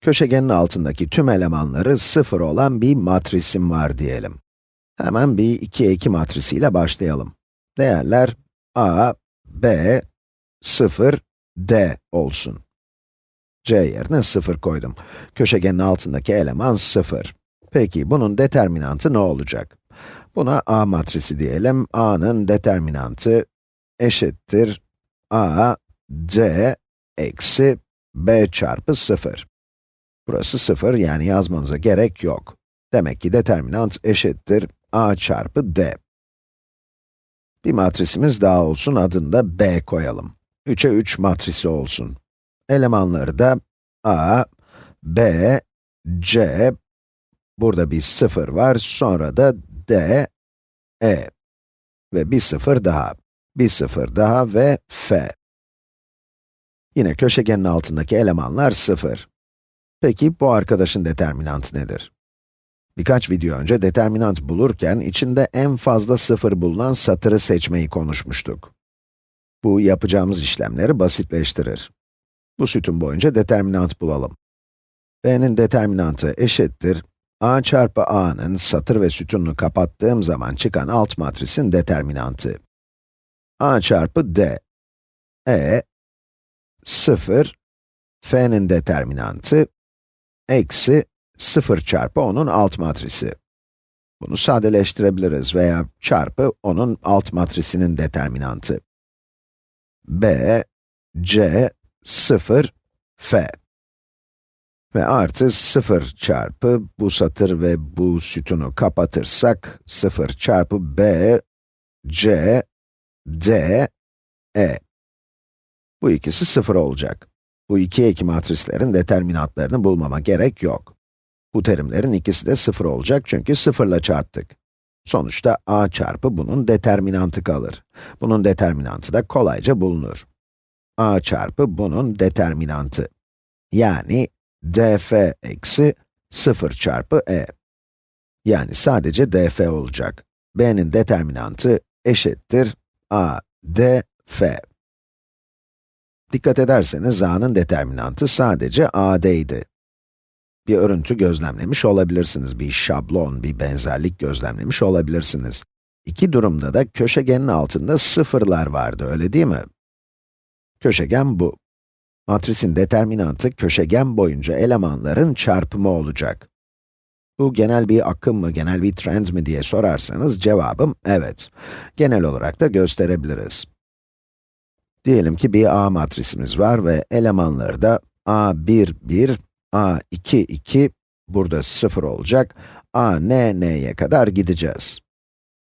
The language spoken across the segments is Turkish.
Köşegenin altındaki tüm elemanları sıfır olan bir matrisim var diyelim. Hemen bir 2'ye 2 matrisiyle başlayalım. Değerler a, b, 0, d olsun. c yerine 0 koydum. Köşegenin altındaki eleman 0. Peki bunun determinantı ne olacak? Buna a matrisi diyelim. a'nın determinantı eşittir a, d, eksi b çarpı 0. Burası 0, yani yazmanıza gerek yok. Demek ki determinant eşittir a çarpı d. Bir matrisimiz daha olsun, adını da b koyalım. 3'e 3 matrisi olsun. Elemanları da a, b, c, burada bir 0 var, sonra da d, e ve bir 0 daha, bir 0 daha ve f. Yine köşegenin altındaki elemanlar 0. Peki bu arkadaşın determinantı nedir? Birkaç video önce determinant bulurken içinde en fazla sıfır bulunan satırı seçmeyi konuşmuştuk. Bu yapacağımız işlemleri basitleştirir. Bu sütun boyunca determinant bulalım. b'nin determinantı eşittir a çarpı a'nın satır ve sütununu kapattığım zaman çıkan alt matrisin determinantı. a çarpı d. e 0 f'nin determinantı eksi 0 çarpı onun alt matrisi. Bunu sadeleştirebiliriz veya çarpı onun alt matrisinin determinantı. b, c, 0, f. Ve artı 0 çarpı bu satır ve bu sütunu kapatırsak, 0 çarpı b, c, d, e. Bu ikisi 0 olacak. Bu iki eki matrislerin determinantlarını bulmama gerek yok. Bu terimlerin ikisi de 0 olacak çünkü 0 ile çarptık. Sonuçta a çarpı bunun determinantı kalır. Bunun determinantı da kolayca bulunur. a çarpı bunun determinantı. Yani df eksi 0 çarpı e. Yani sadece df olacak. b'nin determinantı eşittir a d f. Dikkat ederseniz a'nın determinantı sadece a'deydi. Bir örüntü gözlemlemiş olabilirsiniz, bir şablon, bir benzerlik gözlemlemiş olabilirsiniz. İki durumda da köşegenin altında sıfırlar vardı, öyle değil mi? Köşegen bu. Matrisin determinantı köşegen boyunca elemanların çarpımı olacak. Bu genel bir akım mı, genel bir trend mi diye sorarsanız cevabım evet. Genel olarak da gösterebiliriz. Diyelim ki bir A matrisimiz var ve elemanları da A1, 1, A2, 2, burada 0 olacak, A, N, N'ye kadar gideceğiz.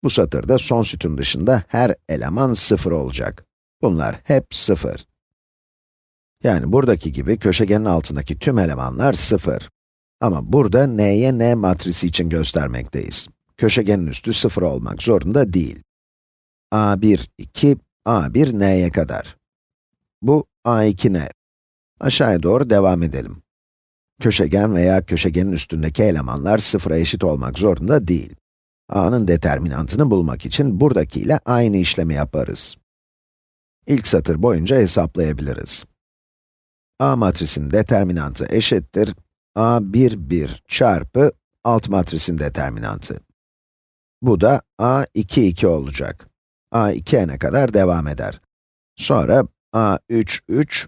Bu satırda son sütun dışında her eleman 0 olacak. Bunlar hep 0. Yani buradaki gibi köşegenin altındaki tüm elemanlar 0. Ama burada n'ye n matrisi için göstermekteyiz. Köşegenin üstü 0 olmak zorunda değil. a1, 2, a1 n'ye kadar. Bu a2 n. Aşağıya doğru devam edelim. Köşegen veya köşegenin üstündeki elemanlar sıfıra eşit olmak zorunda değil. a'nın determinantını bulmak için buradakiyle aynı işlemi yaparız. İlk satır boyunca hesaplayabiliriz. a matrisinin determinantı eşittir a1, 1 çarpı alt matrisin determinantı. Bu da a2, 2 olacak. A2 n'e kadar devam eder. Sonra a3, 3,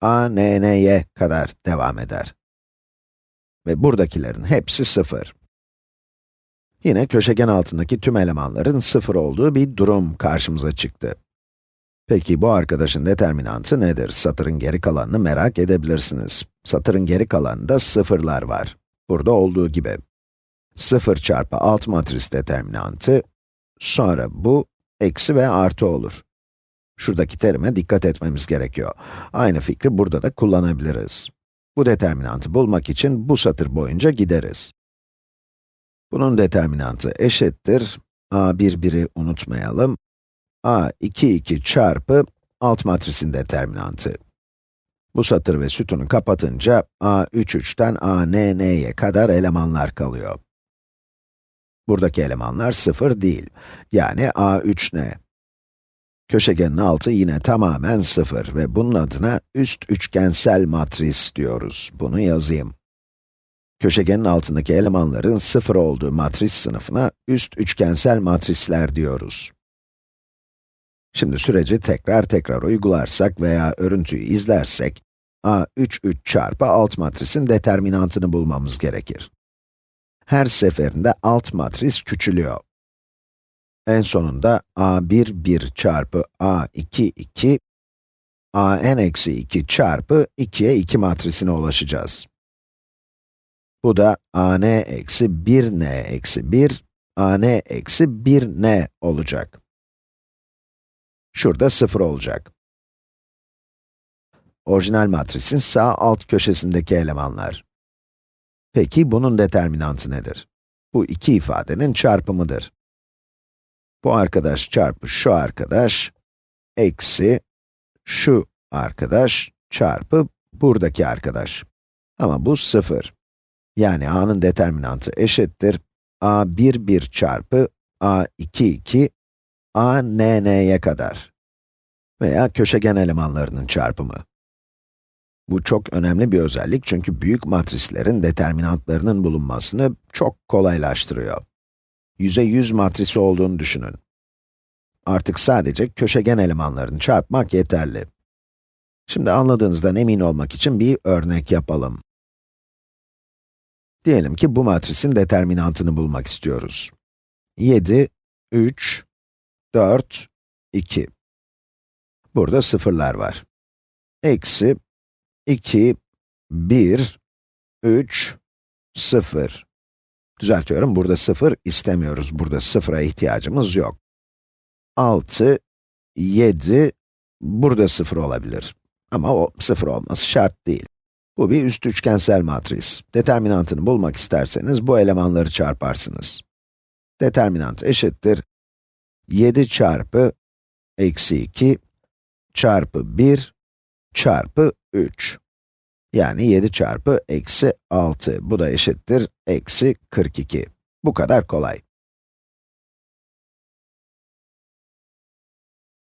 a n n'ye kadar devam eder. Ve buradakilerin hepsi 0. Yine köşegen altındaki tüm elemanların 0 olduğu bir durum karşımıza çıktı. Peki bu arkadaşın determinantı nedir? Satırın geri kalanını merak edebilirsiniz. Satırın geri kalanında sıfırlar var. Burada olduğu gibi. 0 çarpı alt matris determinantı, sonra bu, eksi ve artı olur. Şuradaki terime dikkat etmemiz gerekiyor. Aynı fikri burada da kullanabiliriz. Bu determinantı bulmak için bu satır boyunca gideriz. Bunun determinantı eşittir, a1 1'i unutmayalım, a2 2 çarpı alt matrisin determinantı. Bu satır ve sütunu kapatınca a3 3'ten a n n'ye kadar elemanlar kalıyor. Buradaki elemanlar 0 değil, yani a3 n. Köşegenin altı yine tamamen 0 ve bunun adına üst üçgensel matris diyoruz. Bunu yazayım. Köşegenin altındaki elemanların 0 olduğu matris sınıfına üst üçgensel matrisler diyoruz. Şimdi süreci tekrar tekrar uygularsak veya örüntüyü izlersek, A 3, 3 çarpı alt matrisin determinantını bulmamız gerekir. Her seferinde alt matris küçülüyor. En sonunda a1, 1 çarpı a2, 2, an-2 çarpı 2'ye 2 matrisine ulaşacağız. Bu da an-1n-1, an-1n olacak. Şurada 0 olacak. Orijinal matrisin sağ alt köşesindeki elemanlar. Peki bunun determinantı nedir? Bu iki ifadenin çarpımıdır. Bu arkadaş çarpı şu arkadaş, eksi şu arkadaş çarpı buradaki arkadaş. Ama bu 0. Yani a'nın determinantı eşittir a1, 1 çarpı a2, 2, a n n'ye kadar. Veya köşegen elemanlarının çarpımı. Bu çok önemli bir özellik çünkü büyük matrislerin determinantlarının bulunmasını çok kolaylaştırıyor. Yüze 100 matrisi olduğunu düşünün. Artık sadece köşegen elemanlarını çarpmak yeterli. Şimdi anladığınızdan emin olmak için bir örnek yapalım. Diyelim ki bu matrisin determinantını bulmak istiyoruz. 7, 3, 4, 2. Burada sıfırlar var. Eksi 2, 1, 3, 0. Düzeltiyorum, burada 0 istemiyoruz. Burada 0'a ihtiyacımız yok. 6, 7, burada 0 olabilir. Ama o 0 olması şart değil. Bu bir üst üçgensel matris. Determinantını bulmak isterseniz bu elemanları çarparsınız. Determinant eşittir 7 çarpı eksi 2 çarpı 1 çarpı 3. Yani 7 çarpı eksi 6. Bu da eşittir eksi 42. Bu kadar kolay.